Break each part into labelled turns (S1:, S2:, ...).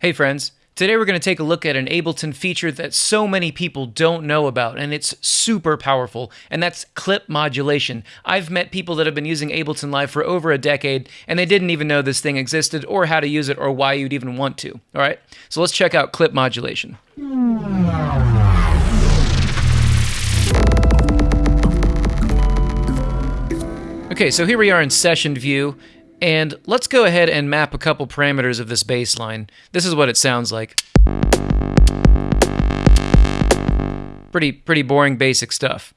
S1: Hey friends, today we're going to take a look at an Ableton feature that so many people don't know about, and it's super powerful, and that's clip modulation. I've met people that have been using Ableton Live for over a decade, and they didn't even know this thing existed, or how to use it, or why you'd even want to. All right, so let's check out clip modulation. Okay, so here we are in session view, and let's go ahead and map a couple parameters of this bassline. This is what it sounds like. Pretty, pretty boring basic stuff.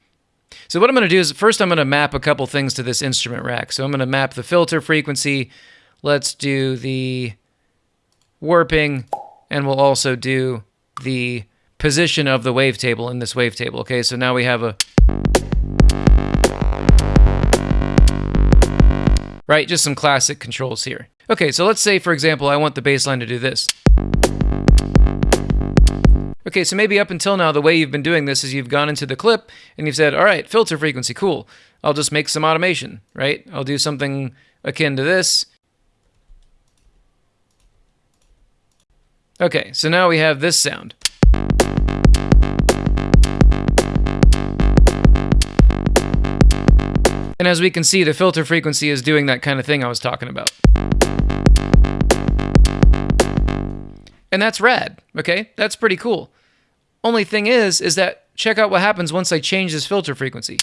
S1: So what I'm going to do is first I'm going to map a couple things to this instrument rack. So I'm going to map the filter frequency. Let's do the warping, and we'll also do the position of the wavetable in this wavetable. Okay, so now we have a right? Just some classic controls here. Okay, so let's say, for example, I want the bass line to do this. Okay, so maybe up until now, the way you've been doing this is you've gone into the clip and you've said, all right, filter frequency, cool. I'll just make some automation, right? I'll do something akin to this. Okay, so now we have this sound. And as we can see, the filter frequency is doing that kind of thing I was talking about. And that's rad, okay? That's pretty cool. Only thing is, is that check out what happens once I change this filter frequency.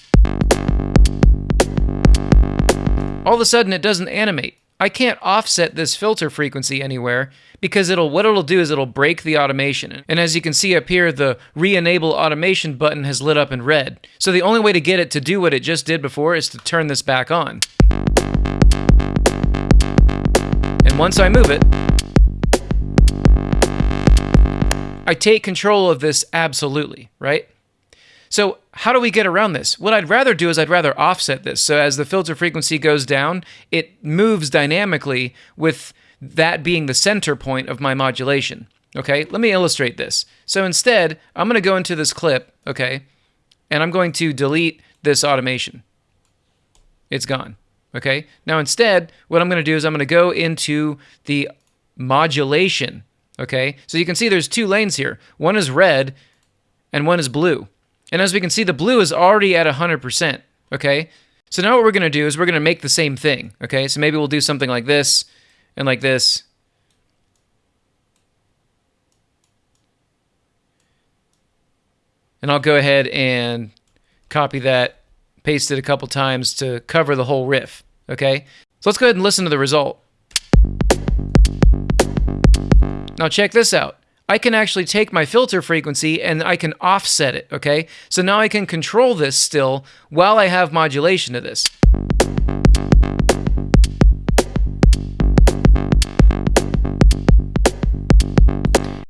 S1: All of a sudden, it doesn't animate. I can't offset this filter frequency anywhere because it'll what it'll do is it'll break the automation. And as you can see up here, the re-enable automation button has lit up in red. So the only way to get it to do what it just did before is to turn this back on. And once I move it, I take control of this absolutely, right? So how do we get around this? What I'd rather do is I'd rather offset this. So as the filter frequency goes down, it moves dynamically with that being the center point of my modulation. Okay, let me illustrate this. So instead, I'm going to go into this clip, okay, and I'm going to delete this automation. It's gone. Okay, now instead, what I'm going to do is I'm going to go into the modulation. Okay, so you can see there's two lanes here. One is red and one is blue. And as we can see, the blue is already at 100%, okay? So now what we're going to do is we're going to make the same thing, okay? So maybe we'll do something like this and like this. And I'll go ahead and copy that, paste it a couple times to cover the whole riff, okay? So let's go ahead and listen to the result. Now check this out. I can actually take my filter frequency and I can offset it, okay? So now I can control this still while I have modulation to this.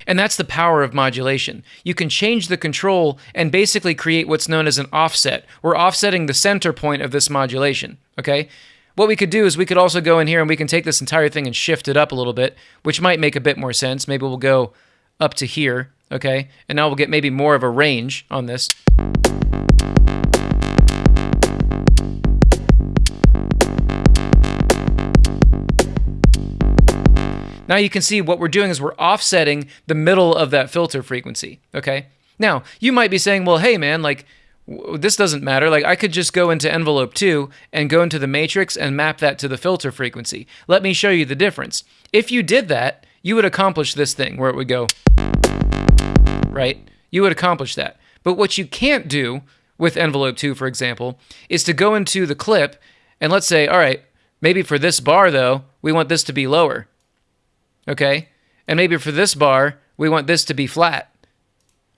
S1: And that's the power of modulation. You can change the control and basically create what's known as an offset. We're offsetting the center point of this modulation, okay? What we could do is we could also go in here and we can take this entire thing and shift it up a little bit, which might make a bit more sense. Maybe we'll go up to here, okay? And now we'll get maybe more of a range on this. Now you can see what we're doing is we're offsetting the middle of that filter frequency, okay? Now, you might be saying, well, hey man, like, this doesn't matter. Like I could just go into envelope 2 and go into the matrix and map that to the filter frequency. Let me show you the difference. If you did that, you would accomplish this thing where it would go, right? You would accomplish that. But what you can't do with envelope 2, for example, is to go into the clip and let's say, all right, maybe for this bar, though, we want this to be lower. Okay? And maybe for this bar, we want this to be flat,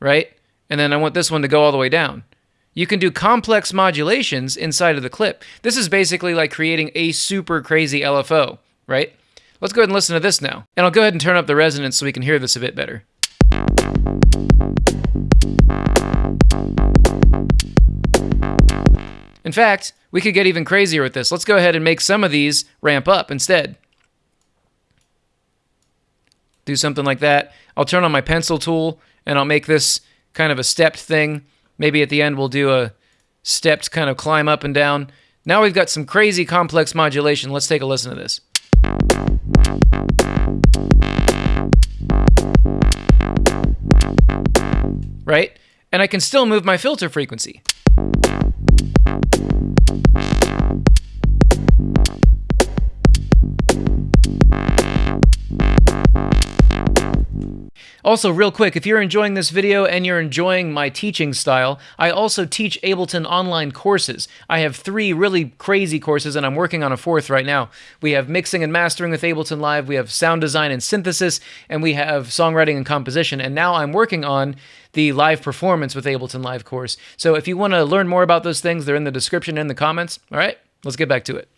S1: right? And then I want this one to go all the way down. You can do complex modulations inside of the clip. This is basically like creating a super crazy LFO, right? Let's go ahead and listen to this now. And I'll go ahead and turn up the resonance so we can hear this a bit better. In fact, we could get even crazier with this. Let's go ahead and make some of these ramp up instead. Do something like that. I'll turn on my pencil tool and I'll make this kind of a stepped thing. Maybe at the end we'll do a stepped kind of climb up and down. Now we've got some crazy complex modulation. Let's take a listen to this. Right? And I can still move my filter frequency. Also, real quick, if you're enjoying this video and you're enjoying my teaching style, I also teach Ableton online courses. I have three really crazy courses, and I'm working on a fourth right now. We have mixing and mastering with Ableton Live, we have sound design and synthesis, and we have songwriting and composition. And now I'm working on the live performance with Ableton Live course. So if you want to learn more about those things, they're in the description and in the comments. All right, let's get back to it.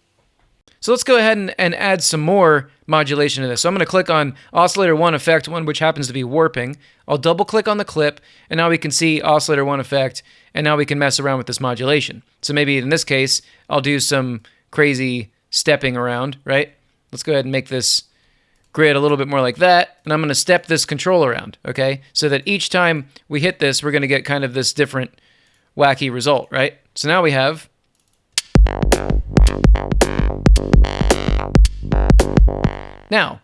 S1: So let's go ahead and, and add some more modulation to this. So I'm going to click on oscillator 1 effect 1, which happens to be warping. I'll double click on the clip, and now we can see oscillator 1 effect, and now we can mess around with this modulation. So maybe in this case, I'll do some crazy stepping around, right? Let's go ahead and make this grid a little bit more like that, and I'm going to step this control around, okay? So that each time we hit this, we're going to get kind of this different wacky result, right? So now we have Now,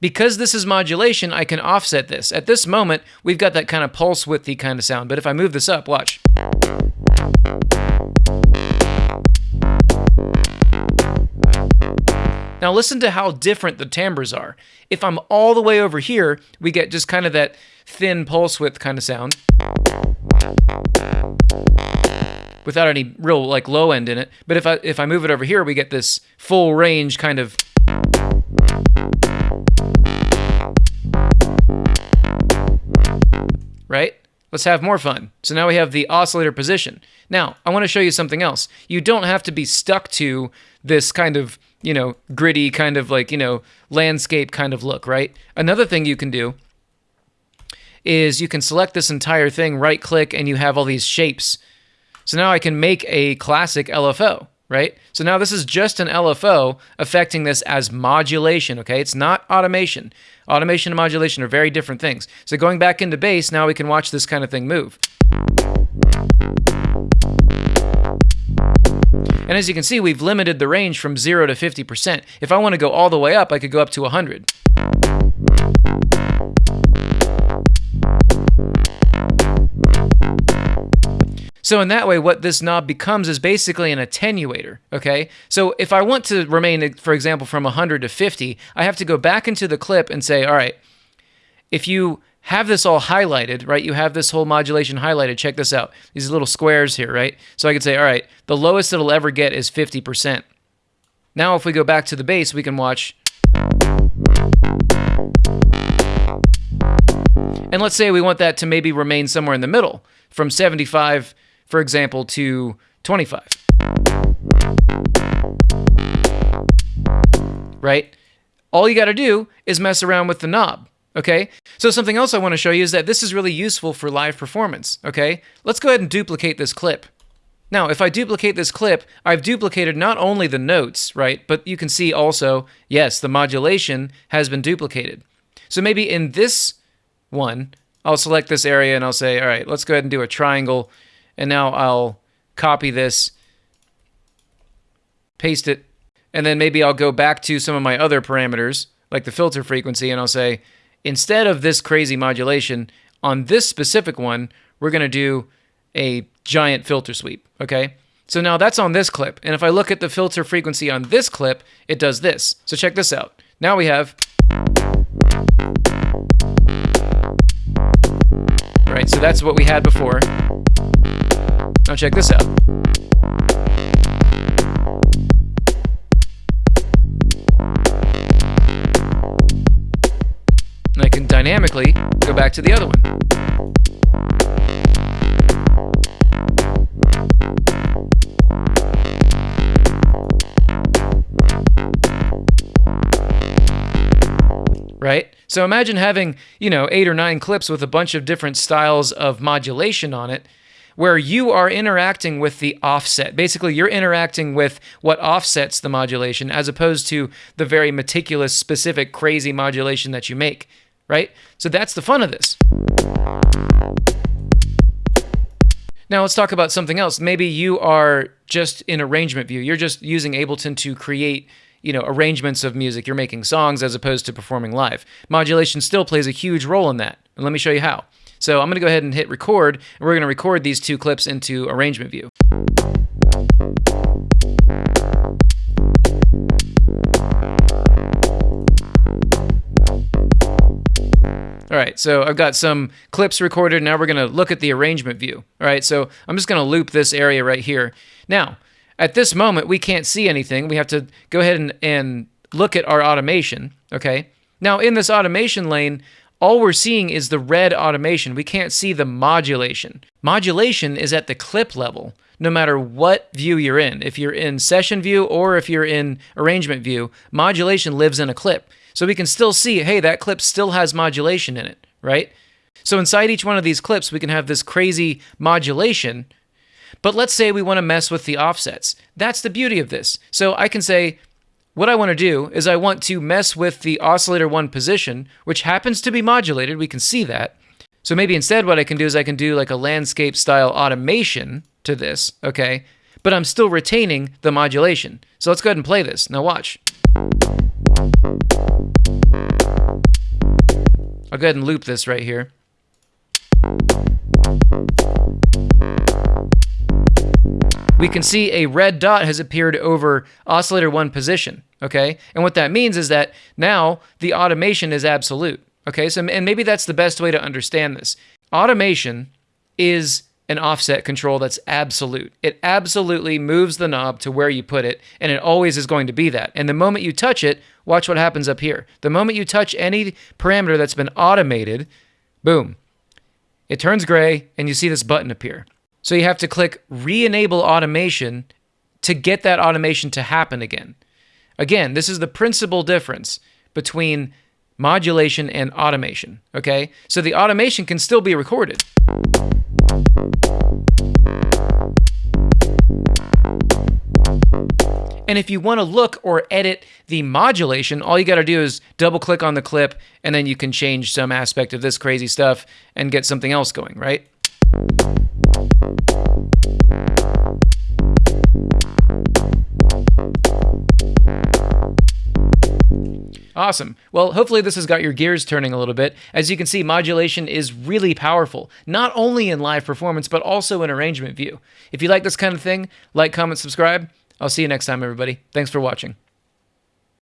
S1: because this is modulation, I can offset this. At this moment, we've got that kind of pulse widthy kind of sound, but if I move this up, watch. Now listen to how different the timbres are. If I'm all the way over here, we get just kind of that thin pulse width kind of sound without any real like low end in it. But if I if I move it over here, we get this full range kind of right? Let's have more fun. So now we have the oscillator position. Now, I want to show you something else. You don't have to be stuck to this kind of, you know, gritty kind of like, you know, landscape kind of look, right? Another thing you can do is you can select this entire thing, right click, and you have all these shapes. So now I can make a classic LFO right? So now this is just an LFO affecting this as modulation, okay? It's not automation. Automation and modulation are very different things. So going back into bass, now we can watch this kind of thing move. And as you can see, we've limited the range from 0 to 50%. If I want to go all the way up, I could go up to 100. So in that way, what this knob becomes is basically an attenuator, okay? So if I want to remain, for example, from 100 to 50, I have to go back into the clip and say, all right, if you have this all highlighted, right? You have this whole modulation highlighted. Check this out. These little squares here, right? So I could say, all right, the lowest it'll ever get is 50%. Now if we go back to the bass, we can watch. And let's say we want that to maybe remain somewhere in the middle, from 75 for example, to 25. Right? All you got to do is mess around with the knob. Okay? So something else I want to show you is that this is really useful for live performance. Okay? Let's go ahead and duplicate this clip. Now, if I duplicate this clip, I've duplicated not only the notes, right, but you can see also, yes, the modulation has been duplicated. So maybe in this one, I'll select this area and I'll say, all right, let's go ahead and do a triangle and now I'll copy this, paste it, and then maybe I'll go back to some of my other parameters, like the filter frequency, and I'll say, instead of this crazy modulation, on this specific one, we're going to do a giant filter sweep, okay? So now that's on this clip. And if I look at the filter frequency on this clip, it does this. So check this out. Now we have... Right, so that's what we had before. Now check this out. And I can dynamically go back to the other one. right? So imagine having, you know, eight or nine clips with a bunch of different styles of modulation on it where you are interacting with the offset. Basically, you're interacting with what offsets the modulation as opposed to the very meticulous, specific, crazy modulation that you make, right? So that's the fun of this. Now let's talk about something else. Maybe you are just in arrangement view. You're just using Ableton to create you know arrangements of music you're making songs as opposed to performing live modulation still plays a huge role in that and let me show you how So I'm going to go ahead and hit record, and we're going to record these two clips into arrangement view. All right, so I've got some clips recorded. Now we're going to look at the arrangement view. All right, so I'm just going to loop this area right here. Now, at this moment, we can't see anything. We have to go ahead and, and look at our automation, okay? Now, in this automation lane, all we're seeing is the red automation. We can't see the modulation. Modulation is at the clip level, no matter what view you're in. If you're in session view or if you're in arrangement view, modulation lives in a clip. So we can still see, hey, that clip still has modulation in it, right? So inside each one of these clips, we can have this crazy modulation. But let's say we want to mess with the offsets. That's the beauty of this. So I can say, what I want to do is I want to mess with the oscillator 1 position, which happens to be modulated. We can see that. So maybe instead what I can do is I can do like a landscape style automation to this, okay? But I'm still retaining the modulation. So let's go ahead and play this. Now watch. I'll go ahead and loop this right here. We can see a red dot has appeared over oscillator 1 position, okay? And what that means is that now the automation is absolute, okay? So and maybe that's the best way to understand this. Automation is an offset control that's absolute. It absolutely moves the knob to where you put it, and it always is going to be that. And the moment you touch it, watch what happens up here. The moment you touch any parameter that's been automated, boom, it turns gray, and you see this button appear. So you have to click re-enable automation to get that automation to happen again. Again, this is the principal difference between modulation and automation, okay? So the automation can still be recorded. And if you want to look or edit the modulation, all you got to do is double click on the clip and then you can change some aspect of this crazy stuff and get something else going, right? Awesome. Well, hopefully this has got your gears turning a little bit. As you can see, modulation is really powerful, not only in live performance, but also in arrangement view. If you like this kind of thing, like, comment, subscribe. I'll see you next time, everybody. Thanks for watching.